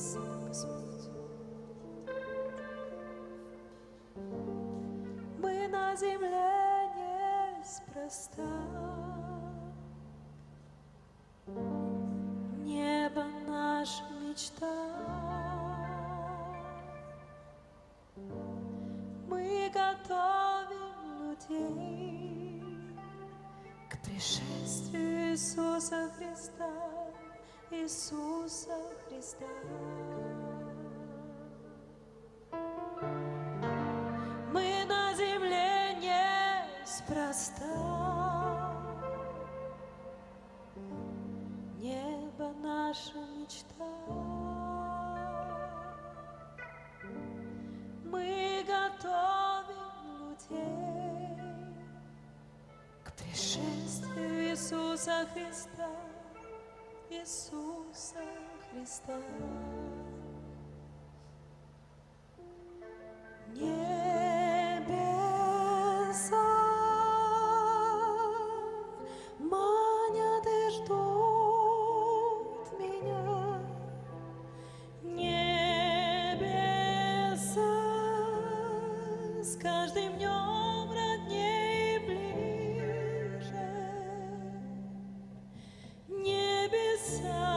Господь. Мы на земле неспроста. Иисуса Христа. Мы на земле неспроста. Небо наша мечта. Мы готовим людей к пришествию Иисуса Христа, Иисуса Христа. myself.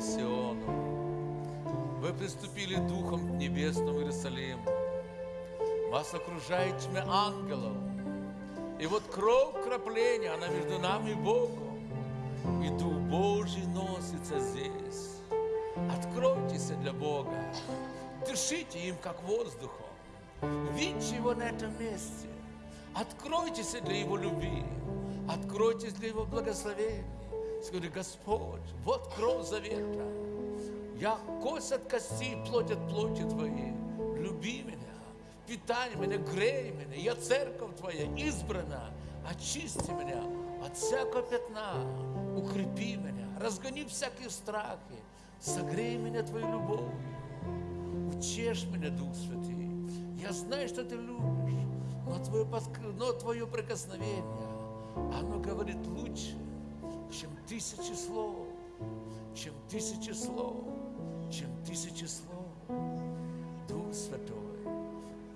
Сиону. Вы приступили духом к небесному Иерусалиму. Вас окружает тьма ангелов. И вот кровь крапления, она между нами и Богом. И Дух Божий носится здесь. Откройтесь для Бога. Дышите им, как воздухом. Видите Его на этом месте. Откройтесь для Его любви. Откройтесь для Его благословения. Скажи, Господь, вот кровь завета. Я кость от кости, плоть от плоти Твоей. Люби меня, питай меня, грей меня. Я церковь Твоя избрана. Очисти меня от всякого пятна. Укрепи меня, разгони всякие страхи. Согрей меня Твоей любовью. Утешь меня, Дух Святый. Я знаю, что Ты любишь, но Твое, подк- но твое прикосновение, оно говорит лучше, чем тысячи слов, чем тысячи слов, чем тысячи слов. Дух Святой,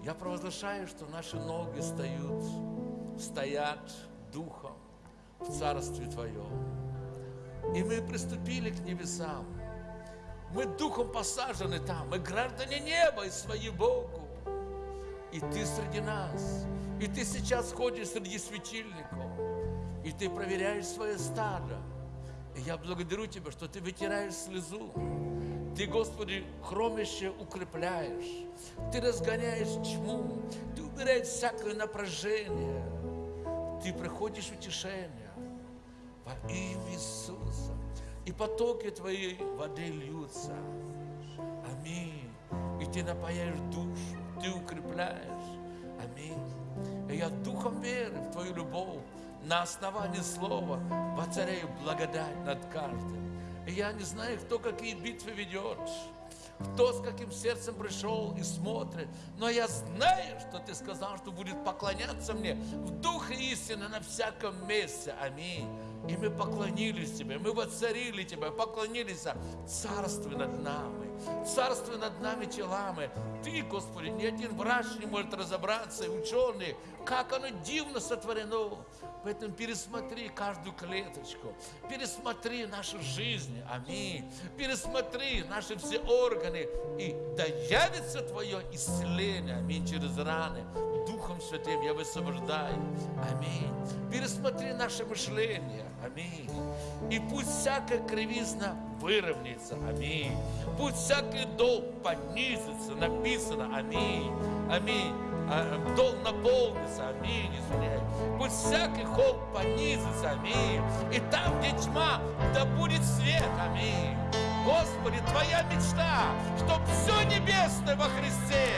я провозглашаю, что наши ноги стоят, стоят духом в Царстве Твоем. И мы приступили к небесам. Мы духом посажены там, мы граждане неба и свои Богу. И ты среди нас. И ты сейчас ходишь среди светильников. И ты проверяешь свое стадо. И я благодарю Тебя, что ты вытираешь слезу. Ты, Господи, хромище укрепляешь. Ты разгоняешь тьму. Ты убираешь всякое напряжение. Ты приходишь утешение во имя Иисуса. И потоки Твоей воды льются. Аминь. И Ты напаяешь душу, Ты укрепляешь. Аминь. И я духом веры в Твою любовь на основании слова воцаряю благодать над каждым. И я не знаю, кто какие битвы ведет, кто с каким сердцем пришел и смотрит. Но я знаю, что Ты сказал, что будет поклоняться мне в духе истины на всяком месте. Аминь. И мы поклонились Тебе, мы воцарили Тебя, поклонились царстве над нами, царстве над нами телами. Ты, Господи, ни один врач не может разобраться, и ученые, как оно дивно сотворено. Поэтому пересмотри каждую клеточку, пересмотри нашу жизнь, аминь. Пересмотри наши все органы, и да явится Твое исцеление, аминь, через раны. Духом Святым я высвобождаю, аминь. Пересмотри наше мышление, аминь. И пусть всякая кривизна выровняется, аминь. Пусть всякий долг поднизится, написано, аминь, аминь. А, Долг наполнится, аминь, извиняюсь. Пусть всякий холм понизится, аминь. И там, где тьма, да будет свет, аминь. Господи, Твоя мечта, чтоб все небесное во Христе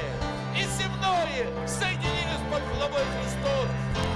и земное соединились под главой Христос.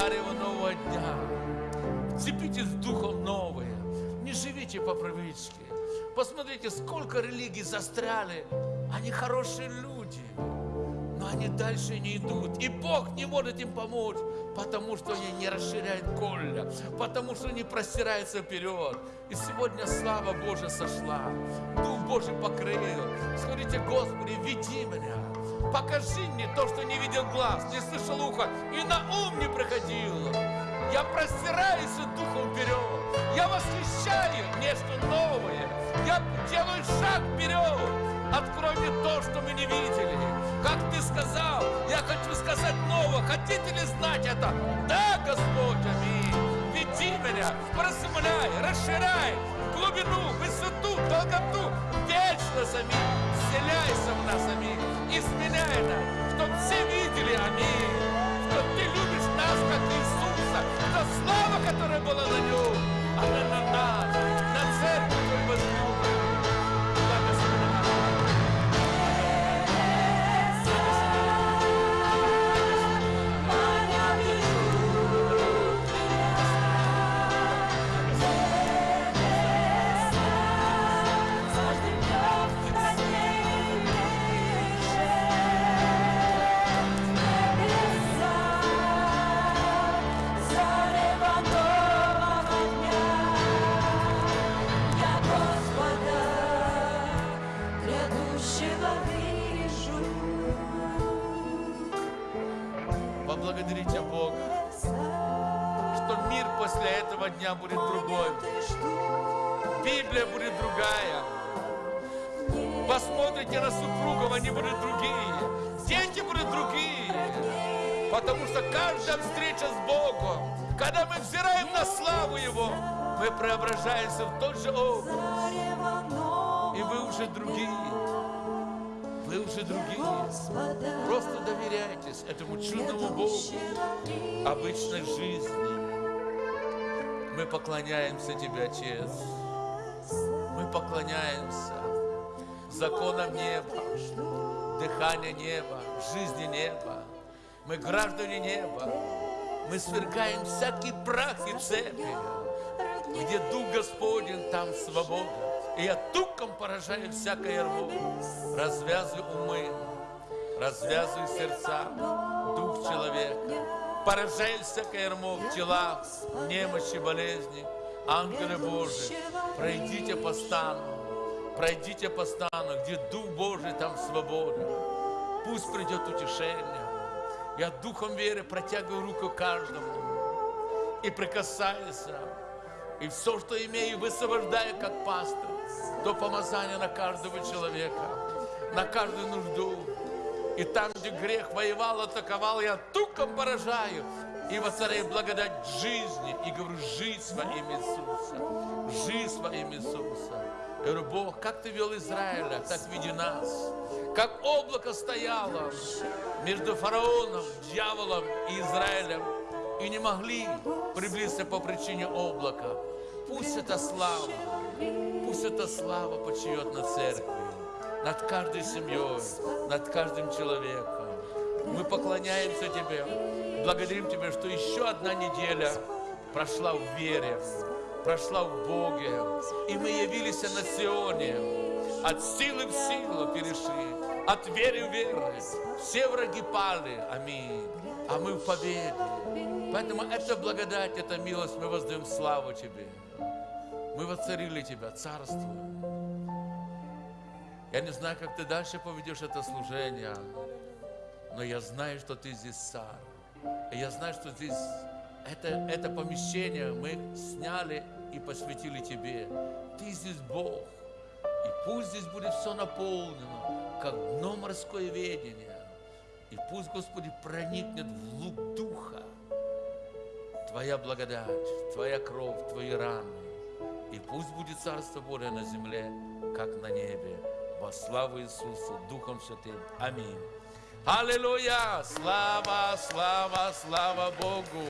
Зарево нового дня. Вцепитесь в духом новое. Не живите по привычке. Посмотрите, сколько религий застряли. Они хорошие люди, но они дальше не идут. И Бог не может им помочь, потому что они не расширяют колля, потому что не простираются вперед. И сегодня слава Божья сошла, Дух Божий покрыл. Скажите, Господи, веди меня, покажи мне то, что не видел глаз, не слышал ухо и на ум не приходило. Я простираюсь Духом вперед, я восхищаю нечто новое, я делаю шаг вперед. Открой мне то, что мы не видели. Как ты сказал, я хочу сказать новое. Хотите ли знать это? Да, Господь, аминь. Веди меня, просмыляй, расширяй глубину, высоту, долготу, вечность, аминь. Вселяйся в нас, аминь. people of дня будет другой. Библия будет другая. Посмотрите на супругов, они будут другие. Дети будут другие. Потому что каждая встреча с Богом, когда мы взираем на славу Его, мы преображаемся в тот же образ. И вы уже другие. Вы уже другие. Просто доверяйтесь этому чудному Богу обычной жизни. Мы поклоняемся Тебе, Отец. Мы поклоняемся законам неба, дыхания неба, жизни неба. Мы граждане неба. Мы свергаем всякий прах и цепи. Где Дух Господень, там свобода. И я туком поражаю всякое ярмо. Развязывай умы, развязывай сердца, дух человека. Поражай всякое ярмо в телах, немощи, болезни. Ангелы Божии, пройдите по стану, пройдите по стану, где Дух Божий, там свобода. Пусть придет утешение. Я духом веры протягиваю руку каждому и прикасаюсь. И все, что имею, высвобождаю как пастор. То помазание на каждого человека, на каждую нужду. И там, где грех воевал, атаковал, я туком поражаю. И воцаряю благодать жизни. И говорю, жизнь во имя Иисуса. Жизнь во имя Иисуса. Я говорю, Бог, как Ты вел Израиля, так веди нас. Как облако стояло между фараоном, дьяволом и Израилем. И не могли приблизиться по причине облака. Пусть эта слава, пусть эта слава почиет над церковью, над каждой семьей, над каждым человеком. Мы поклоняемся Тебе, благодарим Тебя, что еще одна неделя прошла в вере, прошла в Боге. И мы явились на Сионе, от силы в силу перешли, от веры в веру. Все враги пали, аминь, а мы в победе. Поэтому это благодать, это милость, мы воздаем славу Тебе. Мы воцарили Тебя, царство. Я не знаю, как ты дальше поведешь это служение, но я знаю, что ты здесь царь. Я знаю, что здесь это, это помещение мы сняли и посвятили Тебе. Ты здесь Бог. И пусть здесь будет все наполнено, как дно морское ведение. И пусть, Господи, проникнет в лук Духа Твоя благодать, Твоя кровь, Твои раны. И пусть будет Царство Божие на земле, как на небе. Во славу Иисуса, Духом Святым. Аминь. Аллилуйя! Слава, слава, слава Богу!